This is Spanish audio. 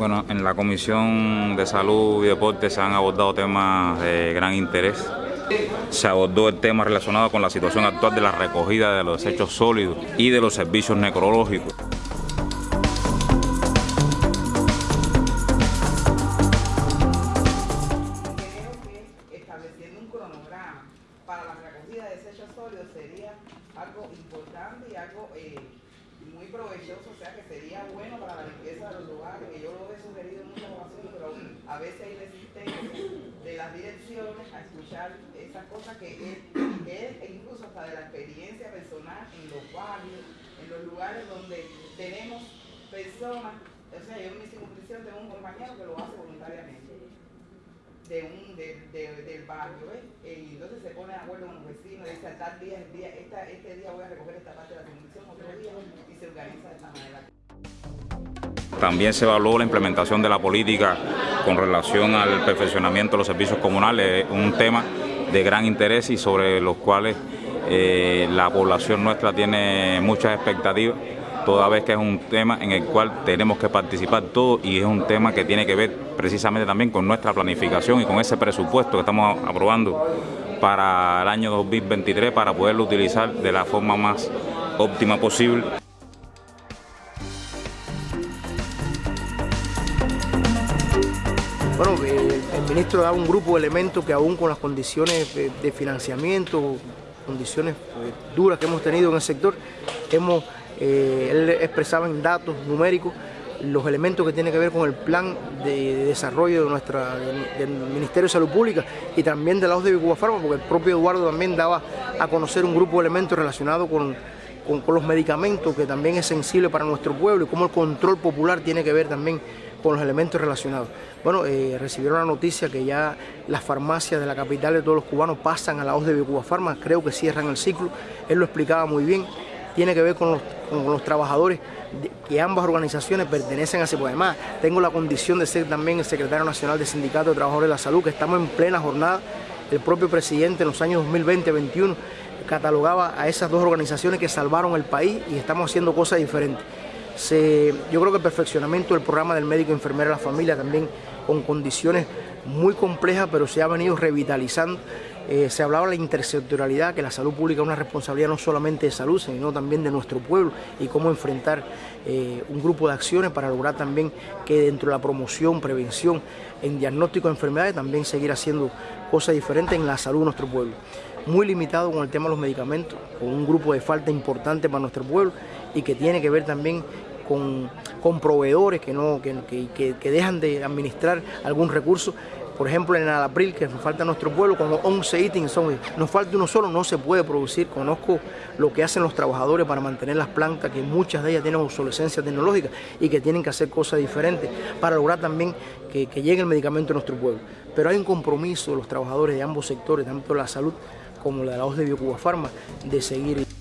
Bueno, en la Comisión de Salud y Deporte se han abordado temas de gran interés. Se abordó el tema relacionado con la situación actual de la recogida de los desechos sólidos y de los servicios necrológicos. estableciendo un cronograma para la recogida de desechos sólidos sería algo importante y algo eh, muy provechoso, o sea que sería bueno para la limpieza de los lugares, que yo lo he sugerido en muchas ocasiones, pero a veces hay resistencia de las direcciones a escuchar esas cosas que es, incluso hasta de la experiencia personal en los barrios, en los lugares donde tenemos personas, o sea, yo en mi circunscripción tengo un compañero que lo hace voluntariamente de un, de, de, del barrio, ¿ves? Y entonces se pone de acuerdo con los vecinos, dice tal día, el día esta, este día voy a recoger esta parte de la y También se evaluó la implementación de la política con relación al perfeccionamiento de los servicios comunales, un tema de gran interés y sobre los cuales eh, la población nuestra tiene muchas expectativas toda vez que es un tema en el cual tenemos que participar todos y es un tema que tiene que ver precisamente también con nuestra planificación y con ese presupuesto que estamos aprobando para el año 2023 para poderlo utilizar de la forma más óptima posible. Bueno, el, el ministro da un grupo de elementos que aún con las condiciones de, financiamiento, condiciones pues, duras que hemos tenido en el sector, hemos eh, él expresaba en datos numéricos los elementos que tienen que ver con el plan de desarrollo de nuestra, del Ministerio de Salud Pública y también de la OSDE de Cuba Farma, porque el propio Eduardo también daba a conocer un grupo de elementos relacionados con, con, los medicamentos, que también es sensible para nuestro pueblo, y cómo el control popular tiene que ver también con los elementos relacionados. Bueno, eh, recibieron la noticia que ya las farmacias de la capital de todos los cubanos pasan a la OSDE de Cuba Farma, creo que cierran el ciclo, él lo explicaba muy bien tiene que ver con los, con los trabajadores que ambas organizaciones pertenecen a ese además tengo la condición de ser también el secretario nacional del Sindicato de Trabajadores de la Salud, que estamos en plena jornada. El propio presidente en los años 2020-2021 catalogaba a esas dos organizaciones que salvaron el país y estamos haciendo cosas diferentes. Se, yo creo que el perfeccionamiento del programa del médico enfermero de la familia también con condiciones muy complejas, pero se ha venido revitalizando eh, se hablaba de la intersectorialidad, que la salud pública es una responsabilidad no solamente de salud, sino también de nuestro pueblo y cómo enfrentar eh, un grupo de acciones para lograr también que dentro de la promoción, prevención, en diagnóstico de enfermedades, también seguir haciendo cosas diferentes en la salud de nuestro pueblo. Muy limitado con el tema de los medicamentos, con un grupo de falta importante para nuestro pueblo y que tiene que ver también con, con proveedores que, no, que, que, que dejan de administrar algún recurso por ejemplo, en el Alapril, que nos falta nuestro pueblo, con 11 ítems, nos falta uno solo, no se puede producir. Conozco lo que hacen los trabajadores para mantener las plantas, que muchas de ellas tienen obsolescencia tecnológica y que tienen que hacer cosas diferentes para lograr también que, llegue el medicamento a nuestro pueblo. Pero hay un compromiso de los trabajadores de ambos sectores, tanto la salud como la de la OS de Biocuba Pharma, de seguir.